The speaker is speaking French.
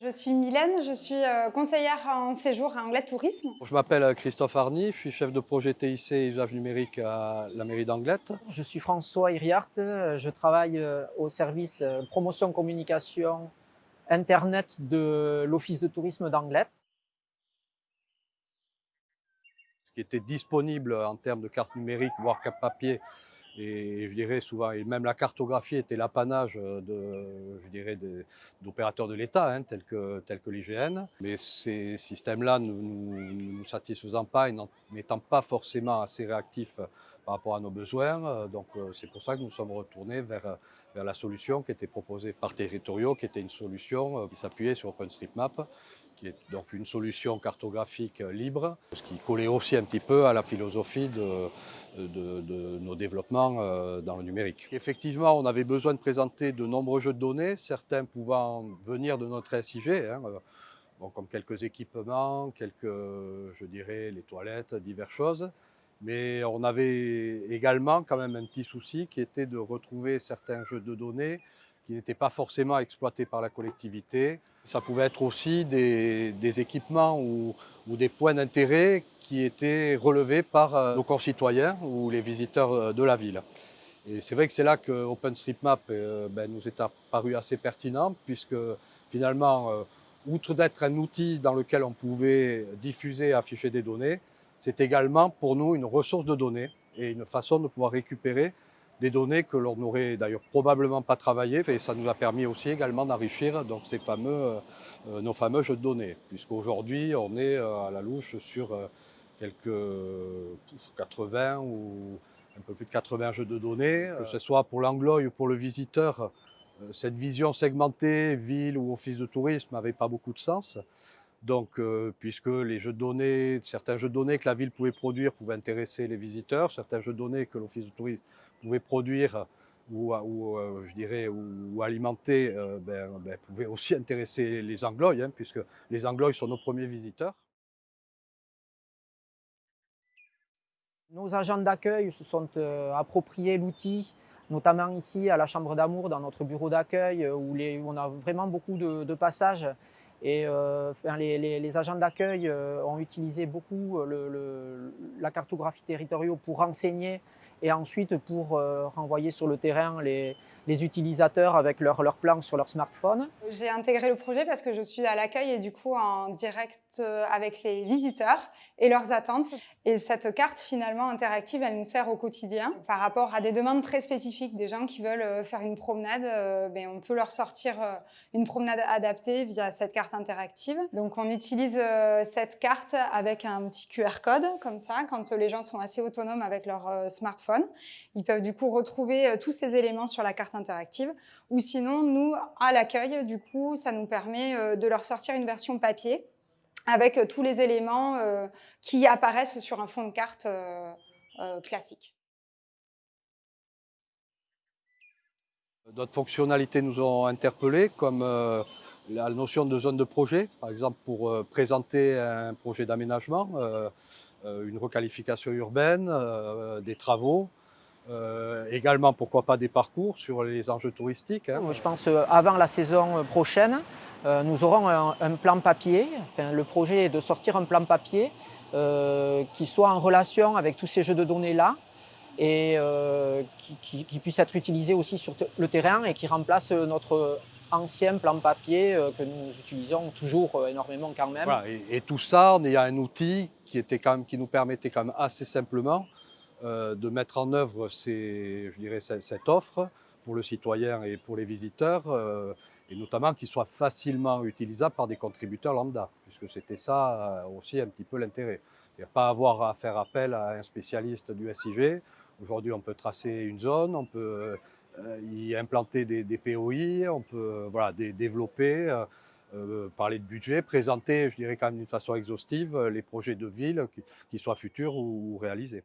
Je suis Mylène, je suis euh, conseillère en séjour à Anglais Tourisme. Je m'appelle Christophe Arny, je suis chef de projet TIC et usage numérique à la mairie d'Anglette. Je suis François Iriart, je travaille euh, au service euh, promotion communication internet de l'office de tourisme d'Anglette. Ce qui était disponible en termes de carte numérique, voire carte papier, et je dirais souvent, même la cartographie était l'apanage dirais, d'opérateurs de l'État, hein, tels que, l'IGN. Mais ces systèmes-là ne nous, satisfaisant pas et n'étant pas forcément assez réactifs par rapport à nos besoins. Donc euh, c'est pour ça que nous sommes retournés vers, vers la solution qui était proposée par Territoriaux, qui était une solution euh, qui s'appuyait sur OpenStreetMap qui est donc une solution cartographique libre, ce qui collait aussi un petit peu à la philosophie de, nos développements euh, dans le numérique. Effectivement, on avait besoin de présenter de nombreux jeux de données, certains pouvant venir de notre SIG, hein, euh, comme quelques équipements, quelques, je dirais, les toilettes, diverses choses. Mais on avait également quand même un petit souci qui était de retrouver certains jeux de données qui n'étaient pas forcément exploités par la collectivité. Ça pouvait être aussi des, équipements ou, des points d'intérêt qui étaient relevés par euh, nos concitoyens ou les visiteurs euh, de la ville. Et c'est vrai que c'est là que OpenStreetMap euh, ben, nous est apparu assez pertinent puisque finalement, outre d'être un outil dans lequel on pouvait diffuser et afficher des données, c'est également pour nous une ressource de données et une façon de pouvoir récupérer des données que l'on n'aurait d'ailleurs probablement pas travaillé et ça nous a permis aussi également d'enrichir donc ces fameux, euh, euh, nos fameux jeux de données puisqu'aujourd'hui on est euh, à la louche sur quelques 80 ou un peu plus de 80 jeux de données, que ce soit pour l'anglois ou pour le visiteur, cette vision segmentée, ville ou office de tourisme n'avait pas beaucoup de sens. Donc, puisque les jeux certains jeux de données que la ville pouvait produire pouvaient intéresser les visiteurs, certains jeux de données que l'office de tourisme pouvait produire ou, euh, je dirais, ou, alimenter, euh, ben, ben, pouvait aussi intéresser les Anglois, hein, puisque les Anglois sont nos premiers visiteurs. Nos agents d'accueil se sont euh, appropriés l'outil, notamment ici à la Chambre d'Amour, dans notre bureau d'accueil, où, on a vraiment beaucoup de, passages. Et les, agents d'accueil ont utilisé beaucoup la cartographie territoriale pour renseigner et ensuite pour euh, renvoyer sur le terrain les, utilisateurs avec leurs leur plans sur leur smartphone. J'ai intégré le projet parce que je suis à l'accueil et du coup en direct euh, avec les visiteurs et leurs attentes. Et cette carte finalement interactive, elle nous sert au quotidien. Par rapport à des demandes très spécifiques, des gens qui veulent euh, faire une promenade, ben, on peut leur sortir une promenade adaptée via cette carte interactive. Donc on utilise cette carte avec un petit QR code comme ça, quand les gens sont assez autonomes avec leur smartphone ils peuvent du coup retrouver euh, tous ces éléments sur la carte interactive. Ou sinon, nous, à l'accueil, du coup, ça nous permet euh, de leur sortir une version papier avec euh, tous les éléments qui apparaissent sur un fond de carte classique. D'autres fonctionnalités nous ont interpellés, comme la notion de zone de projet, par exemple pour présenter un projet d'aménagement. Euh, une requalification urbaine, euh, des travaux, euh, également, pourquoi pas, des parcours sur les enjeux touristiques. Hein. Je pense avant la saison prochaine, nous aurons un, plan papier. le projet est de sortir un plan papier qui soit en relation avec tous ces jeux de données-là et qui, qui, puisse être utilisé aussi sur le terrain et qui remplace notre ancien plan papier que nous utilisons toujours énormément quand même. et, tout ça en ayant un outil qui, était quand même, qui nous permettait quand même assez simplement euh, de mettre en œuvre cette offre pour le citoyen et pour les visiteurs, euh, et notamment qu'il soit facilement utilisable par des contributeurs lambda, puisque c'était ça euh, aussi un petit peu l'intérêt. Pas avoir à faire appel à un spécialiste du SIG. Aujourd'hui, on peut tracer une zone, on peut y implanter des, des POI, on peut voilà, développer euh, parler de budget, présenter, je dirais quand même d'une façon exhaustive, euh, les projets de ville, qu'ils soient futurs ou réalisés.